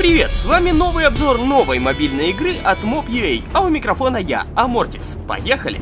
привет! С вами новый обзор новой мобильной игры от Mob.ua, а у микрофона я, Амортис. Поехали!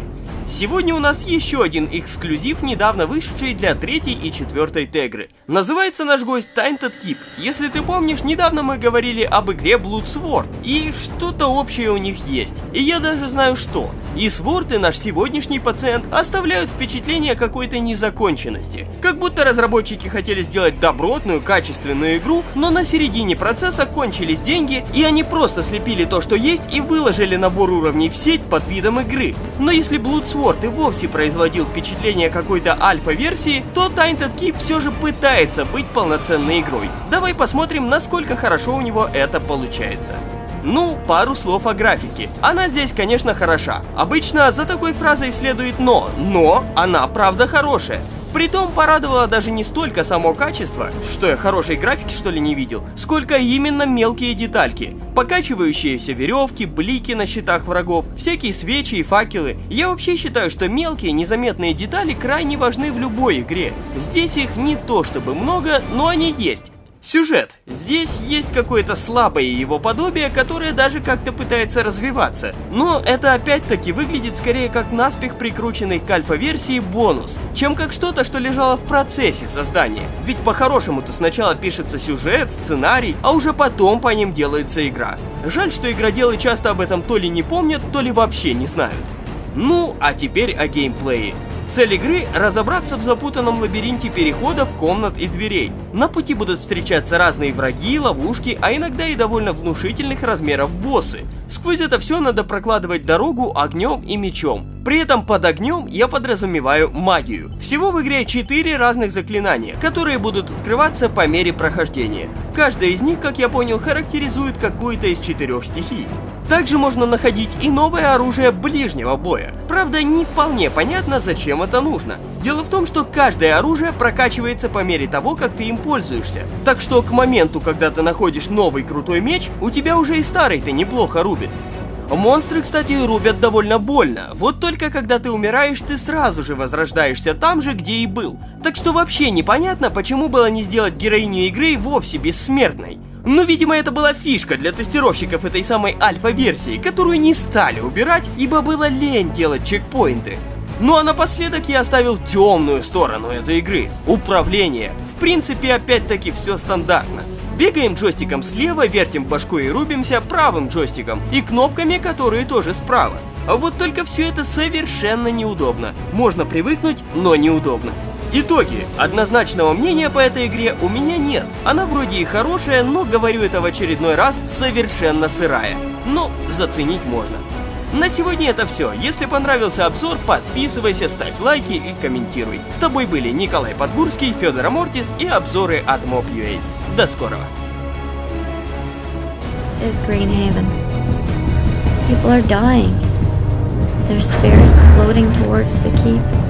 Сегодня у нас еще один эксклюзив, недавно вышедший для третьей и четвертой тегры. Называется наш гость Tainted Keep. Если ты помнишь, недавно мы говорили об игре Blood Sword, и что-то общее у них есть. И я даже знаю что. И Sword и наш сегодняшний пациент оставляют впечатление какой-то незаконченности. Как будто разработчики хотели сделать добротную, качественную игру, но на середине процесса кончились деньги, и они просто слепили то, что есть, и выложили набор уровней в сеть под видом игры. Но если Blood Sword Sword и вовсе производил впечатление какой-то альфа-версии, то Tainted Keep все же пытается быть полноценной игрой. Давай посмотрим, насколько хорошо у него это получается. Ну, пару слов о графике. Она здесь, конечно, хороша. Обычно за такой фразой следует «но», но она правда хорошая. Притом порадовало даже не столько само качество, что я хорошей графики что ли не видел, сколько именно мелкие детальки. Покачивающиеся веревки, блики на щитах врагов, всякие свечи и факелы. Я вообще считаю, что мелкие незаметные детали крайне важны в любой игре. Здесь их не то чтобы много, но они есть. Сюжет. Здесь есть какое-то слабое его подобие, которое даже как-то пытается развиваться. Но это опять-таки выглядит скорее как наспех прикрученный к альфа-версии бонус, чем как что-то, что лежало в процессе создания. Ведь по-хорошему-то сначала пишется сюжет, сценарий, а уже потом по ним делается игра. Жаль, что игроделы часто об этом то ли не помнят, то ли вообще не знают. Ну, а теперь о геймплее. Цель игры – разобраться в запутанном лабиринте переходов, комнат и дверей. На пути будут встречаться разные враги, ловушки, а иногда и довольно внушительных размеров боссы. Сквозь это все надо прокладывать дорогу огнем и мечом. При этом под огнем я подразумеваю магию. Всего в игре 4 разных заклинания, которые будут открываться по мере прохождения. Каждая из них, как я понял, характеризует какую-то из четырех стихий. Также можно находить и новое оружие ближнего боя. Правда, не вполне понятно, зачем это нужно. Дело в том, что каждое оружие прокачивается по мере того, как ты им пользуешься. Так что к моменту, когда ты находишь новый крутой меч, у тебя уже и старый-то неплохо рубит. Монстры, кстати, рубят довольно больно. Вот только когда ты умираешь, ты сразу же возрождаешься там же, где и был. Так что вообще непонятно, почему было не сделать героиню игры вовсе бессмертной. Но, видимо, это была фишка для тестировщиков этой самой альфа-версии, которую не стали убирать, ибо было лень делать чекпоинты. Ну а напоследок я оставил темную сторону этой игры – управление. В принципе, опять-таки все стандартно. Бегаем джойстиком слева, вертим башкой и рубимся правым джойстиком, и кнопками, которые тоже справа. А вот только все это совершенно неудобно. Можно привыкнуть, но неудобно. Итоги. Однозначного мнения по этой игре у меня нет. Она вроде и хорошая, но, говорю это в очередной раз, совершенно сырая. Но заценить можно. На сегодня это все. Если понравился обзор, подписывайся, ставь лайки и комментируй. С тобой были Николай Подгурский, Федор Амортис и обзоры от Mob.ua. До скорого. People are dying. Their spirits floating towards the keep.